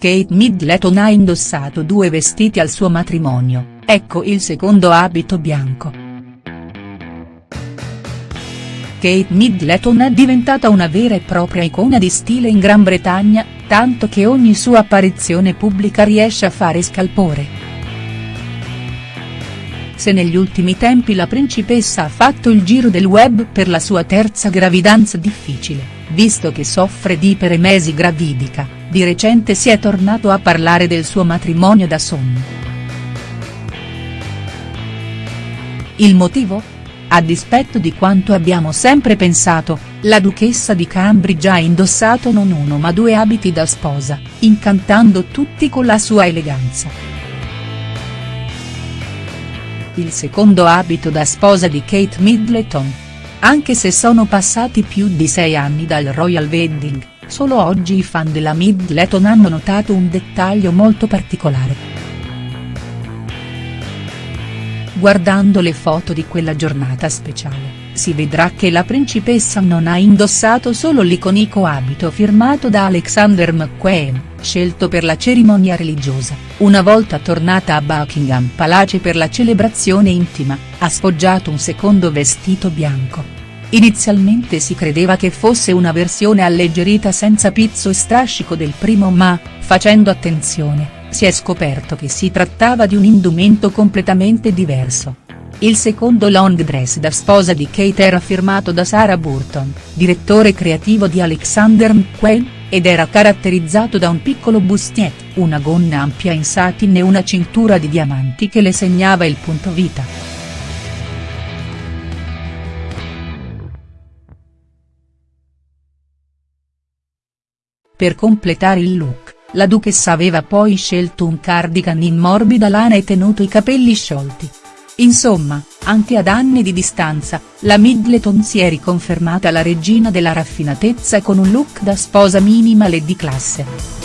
Kate Middleton ha indossato due vestiti al suo matrimonio, ecco il secondo abito bianco. Kate Middleton è diventata una vera e propria icona di stile in Gran Bretagna, tanto che ogni sua apparizione pubblica riesce a fare scalpore. Se negli ultimi tempi la principessa ha fatto il giro del web per la sua terza gravidanza difficile, visto che soffre di iperemesi gravidica, di recente si è tornato a parlare del suo matrimonio da sonno. Il motivo? A dispetto di quanto abbiamo sempre pensato, la duchessa di Cambridge ha indossato non uno ma due abiti da sposa, incantando tutti con la sua eleganza il secondo abito da sposa di Kate Middleton. Anche se sono passati più di sei anni dal Royal Wedding, solo oggi i fan della Middleton hanno notato un dettaglio molto particolare. Guardando le foto di quella giornata speciale, si vedrà che la principessa non ha indossato solo l'iconico abito firmato da Alexander McQueen, scelto per la cerimonia religiosa, una volta tornata a Buckingham Palace per la celebrazione intima, ha sfoggiato un secondo vestito bianco. Inizialmente si credeva che fosse una versione alleggerita senza pizzo e strascico del primo ma, facendo attenzione, si è scoperto che si trattava di un indumento completamente diverso. Il secondo long dress da sposa di Kate era firmato da Sarah Burton, direttore creativo di Alexander McQueen, ed era caratterizzato da un piccolo bustier, una gonna ampia in satin e una cintura di diamanti che le segnava il punto vita. Per completare il look, la duchessa aveva poi scelto un cardigan in morbida lana e tenuto i capelli sciolti. Insomma, anche ad anni di distanza, la Middleton si è riconfermata la regina della raffinatezza con un look da sposa minimal e di classe.